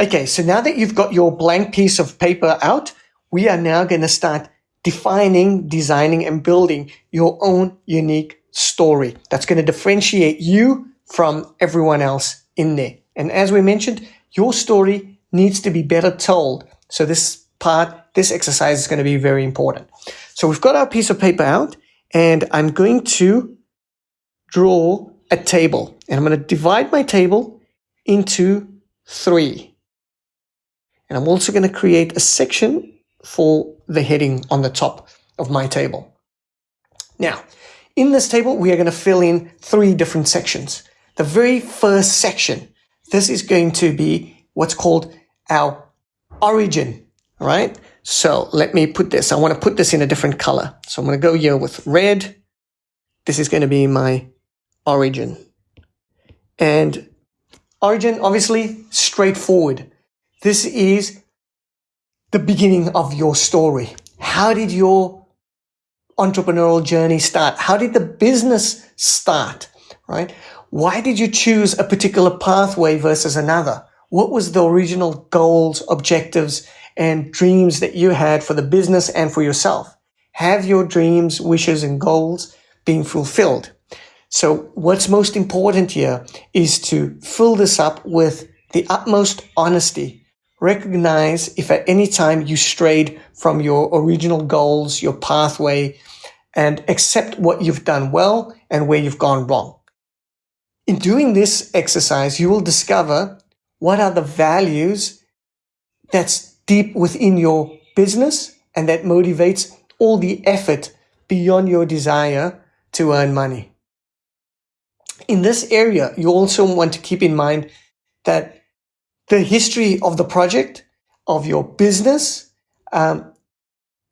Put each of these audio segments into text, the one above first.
Okay, so now that you've got your blank piece of paper out, we are now going to start defining, designing, and building your own unique story that's going to differentiate you from everyone else in there. And as we mentioned, your story needs to be better told. So this part, this exercise is going to be very important. So we've got our piece of paper out and I'm going to draw a table and I'm going to divide my table into three. And I'm also going to create a section for the heading on the top of my table. Now, in this table, we are going to fill in three different sections. The very first section, this is going to be what's called our origin, right? So let me put this. I want to put this in a different color. So I'm going to go here with red. This is going to be my origin. And origin, obviously, straightforward. This is the beginning of your story. How did your entrepreneurial journey start? How did the business start, right? Why did you choose a particular pathway versus another? What was the original goals, objectives, and dreams that you had for the business and for yourself? Have your dreams, wishes, and goals been fulfilled? So what's most important here is to fill this up with the utmost honesty. Recognize if at any time you strayed from your original goals, your pathway, and accept what you've done well and where you've gone wrong. In doing this exercise, you will discover what are the values that's deep within your business and that motivates all the effort beyond your desire to earn money. In this area, you also want to keep in mind that the history of the project, of your business, um,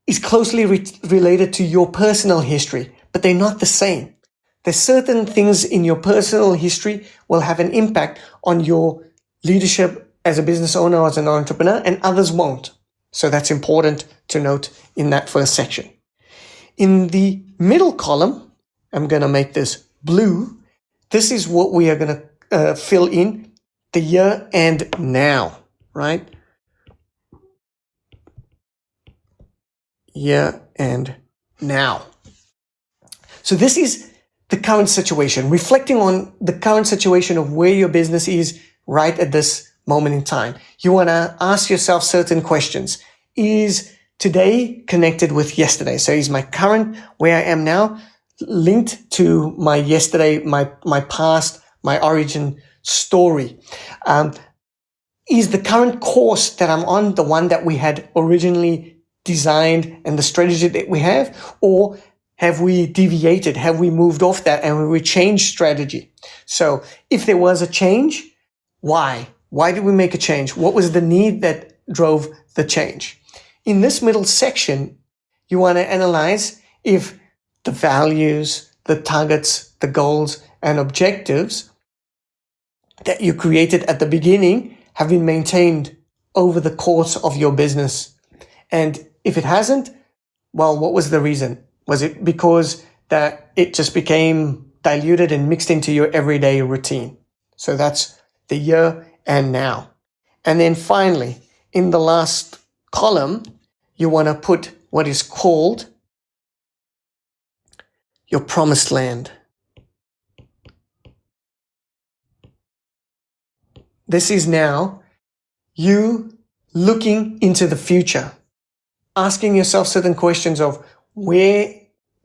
is closely re related to your personal history, but they're not the same. There's certain things in your personal history will have an impact on your leadership as a business owner or as an entrepreneur, and others won't. So that's important to note in that first section. In the middle column, I'm going to make this blue. This is what we are going to uh, fill in the year and now, right? Year and now. So this is the current situation, reflecting on the current situation of where your business is right at this moment in time. You want to ask yourself certain questions. Is today connected with yesterday? So is my current where I am now linked to my yesterday, my, my past, my origin story? Um, is the current course that I'm on the one that we had originally designed and the strategy that we have? Or have we deviated? Have we moved off that and we changed strategy? So if there was a change, why? Why did we make a change? What was the need that drove the change? In this middle section, you want to analyze if the values, the targets, the goals and objectives that you created at the beginning have been maintained over the course of your business. And if it hasn't, well, what was the reason? Was it because that it just became diluted and mixed into your everyday routine? So that's the year and now. And then finally, in the last column, you want to put what is called your promised land. This is now you looking into the future, asking yourself certain questions of where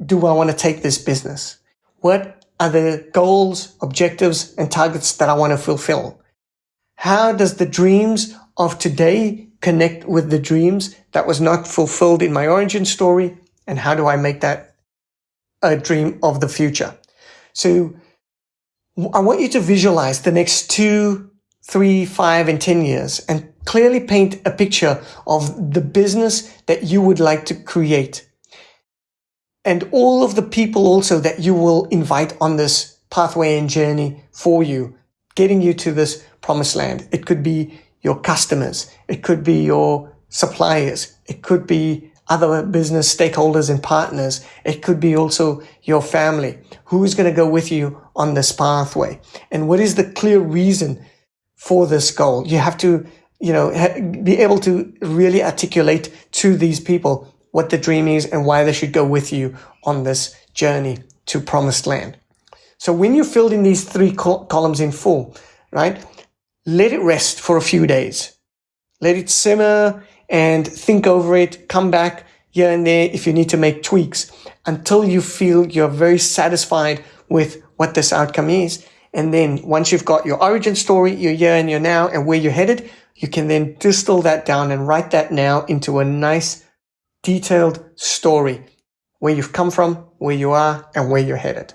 do I want to take this business? What are the goals, objectives, and targets that I want to fulfill? How does the dreams of today connect with the dreams that was not fulfilled in my origin story? And how do I make that a dream of the future? So I want you to visualize the next two, three, five, and 10 years and clearly paint a picture of the business that you would like to create and all of the people also that you will invite on this pathway and journey for you, getting you to this promised land. It could be your customers. It could be your suppliers. It could be other business stakeholders and partners. It could be also your family. Who is going to go with you on this pathway? And what is the clear reason for this goal? You have to you know, be able to really articulate to these people what the dream is and why they should go with you on this journey to promised land. So when you filled in these three col columns in full, right, let it rest for a few days. Let it simmer and think over it, come back here and there if you need to make tweaks until you feel you're very satisfied with what this outcome is. And then once you've got your origin story, your year and your now and where you're headed, you can then distill that down and write that now into a nice detailed story where you've come from, where you are, and where you're headed.